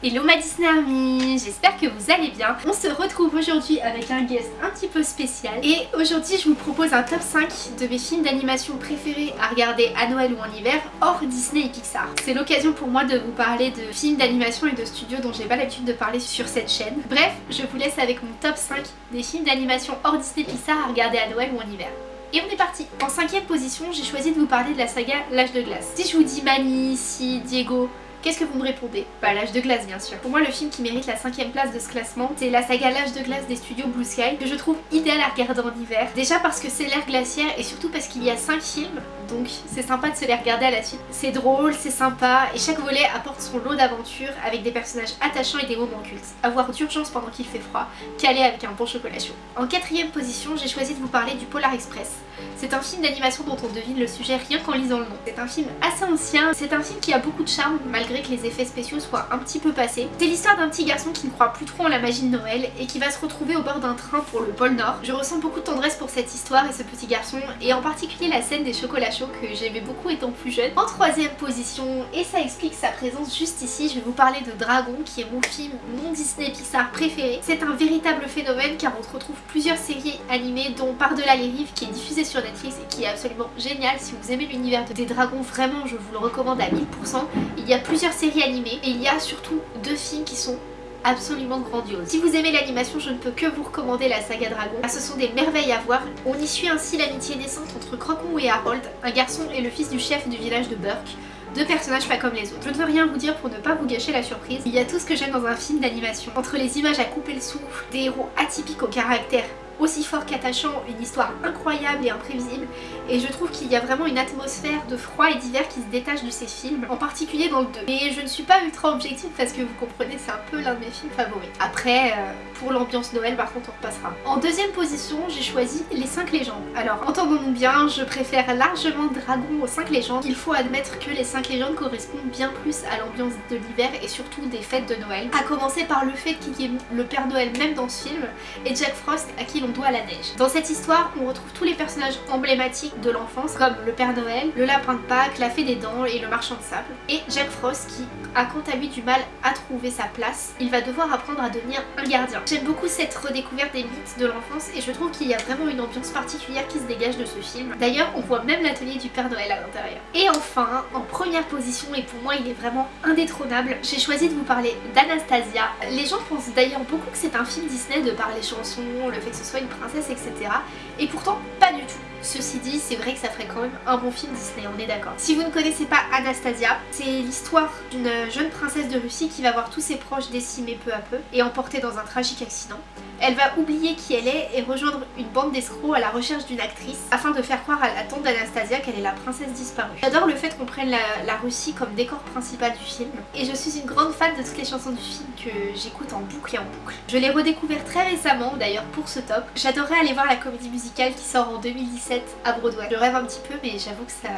Hello ma Disney Army, j'espère que vous allez bien. On se retrouve aujourd'hui avec un guest un petit peu spécial et aujourd'hui je vous propose un top 5 de mes films d'animation préférés à regarder à Noël ou en hiver hors Disney et Pixar. C'est l'occasion pour moi de vous parler de films d'animation et de studios dont j'ai pas l'habitude de parler sur cette chaîne. Bref, je vous laisse avec mon top 5 des films d'animation hors Disney et Pixar à regarder à Noël ou en hiver. Et on est parti En cinquième position, j'ai choisi de vous parler de la saga L'âge de glace. Si je vous dis Manny, si Diego, Qu'est-ce que vous me répondez? Bah l'âge de glace bien sûr. Pour moi le film qui mérite la cinquième place de ce classement c'est la saga l'âge de glace des studios Blue Sky que je trouve idéal à regarder en hiver. Déjà parce que c'est l'ère glaciaire et surtout parce qu'il y a 5 films donc c'est sympa de se les regarder à la suite. C'est drôle, c'est sympa et chaque volet apporte son lot d'aventures avec des personnages attachants et des moments cultes. Avoir d'urgence pendant qu'il fait froid, calé avec un bon chocolat chaud. En quatrième position j'ai choisi de vous parler du Polar Express. C'est un film d'animation dont on devine le sujet rien qu'en lisant le nom. C'est un film assez ancien, c'est un film qui a beaucoup de charme malgré que les effets spéciaux soient un petit peu passés. C'est l'histoire d'un petit garçon qui ne croit plus trop en la magie de Noël et qui va se retrouver au bord d'un train pour le pôle Nord. Je ressens beaucoup de tendresse pour cette histoire et ce petit garçon et en particulier la scène des chocolats chauds que j'aimais beaucoup étant plus jeune. En troisième position, et ça explique sa présence juste ici, je vais vous parler de Dragon qui est mon film non Disney Pixar préféré. C'est un véritable phénomène car on retrouve plusieurs séries animées dont Par-delà les rives qui est diffusée sur Netflix et qui est absolument génial. Si vous aimez l'univers des dragons, vraiment je vous le recommande à 1000%. Il y a plusieurs séries animées et il y a surtout deux films qui sont absolument grandioses. Si vous aimez l'animation, je ne peux que vous recommander la saga Dragon. Ah, ce sont des merveilles à voir. On y suit ainsi l'amitié naissante entre Crocon et Harold, un garçon et le fils du chef du village de Burke. Deux personnages pas comme les autres. Je ne veux rien vous dire pour ne pas vous gâcher la surprise. Il y a tout ce que j'aime dans un film d'animation. Entre les images à couper le souffle, des héros atypiques au caractère aussi fort qu'attachant, une histoire incroyable et imprévisible et je trouve qu'il y a vraiment une atmosphère de froid et d'hiver qui se détache de ces films, en particulier dans le 2. Mais je ne suis pas ultra objective parce que vous comprenez c'est un peu l'un de mes films favoris. Après, euh, pour l'ambiance Noël par contre on repassera. En deuxième position j'ai choisi les 5 légendes. Alors entendons-nous bien, je préfère largement Dragon aux 5 légendes. Il faut admettre que les 5 légendes correspondent bien plus à l'ambiance de l'hiver et surtout des fêtes de Noël. A commencer par le fait qu'il y ait le Père Noël même dans ce film et Jack Frost à qui l'on doit la neige. Dans cette histoire, on retrouve tous les personnages emblématiques de l'enfance comme le Père Noël, le Lapin de Pâques, la Fée des Dents et le Marchand de Sable. Et Jack Frost qui a quant à lui du mal à trouver sa place. Il va devoir apprendre à devenir un gardien. J'aime beaucoup cette redécouverte des mythes de l'enfance et je trouve qu'il y a vraiment une ambiance particulière qui se dégage de ce film. D'ailleurs, on voit même l'atelier du Père Noël à l'intérieur. Et enfin, en première position, et pour moi il est vraiment indétrônable, j'ai choisi de vous parler d'Anastasia. Les gens pensent d'ailleurs beaucoup que c'est un film Disney de par les chansons, le fait que ce soit une princesse, etc. Et pourtant, pas du tout. Ceci dit, c'est vrai que ça ferait quand même un bon film Disney, on est d'accord. Si vous ne connaissez pas Anastasia, c'est l'histoire d'une jeune princesse de Russie qui va voir tous ses proches décimés peu à peu et emportés dans un tragique accident. Elle va oublier qui elle est et rejoindre une bande d'escrocs à la recherche d'une actrice afin de faire croire à la tante d'Anastasia qu'elle est la princesse disparue. J'adore le fait qu'on prenne la, Russie comme décor principal du film et je suis une grande fan de toutes les chansons du film que j'écoute en boucle et en boucle. Je l'ai redécouvert très récemment d'ailleurs pour ce top. J'adorerais aller voir la comédie musicale qui sort en 2017 à Broadway. Je rêve un petit peu mais j'avoue que ça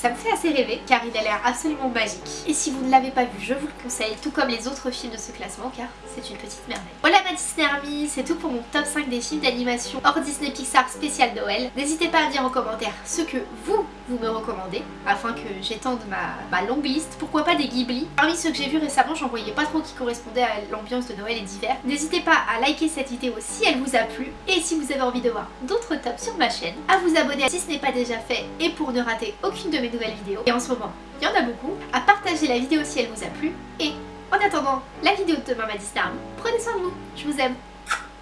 ça me fait assez rêver car il a l'air absolument magique. Et si vous ne l'avez pas vu, je vous le conseille, tout comme les autres films de ce classement car c'est une petite merveille. Voilà ma Disney Army, c'est tout pour mon top 5 des films d'animation hors Disney Pixar spécial Noël. N'hésitez pas à dire en commentaire ce que vous, vous me recommandez afin que j'étende ma, longue liste. Pourquoi pas des Ghibli? Parmi ceux que j'ai vus récemment, j'en voyais pas trop qui correspondaient à l'ambiance de Noël et d'hiver. N'hésitez pas à liker cette vidéo si elle vous a plu et si vous avez envie de voir d'autres tops sur ma chaîne, à vous abonner si ce n'est pas déjà fait et pour ne rater aucune de mes nouvelles vidéos. Et en ce moment, il y en a beaucoup. À partager la vidéo si elle vous a plu. Et en attendant la vidéo de demain ma Disney prenez soin de vous. Je vous aime.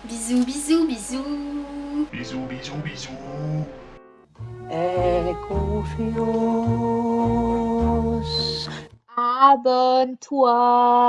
Bisous, bisous, bisous. Bisous, bisous, bisous. Aie confiance. Abonne-toi.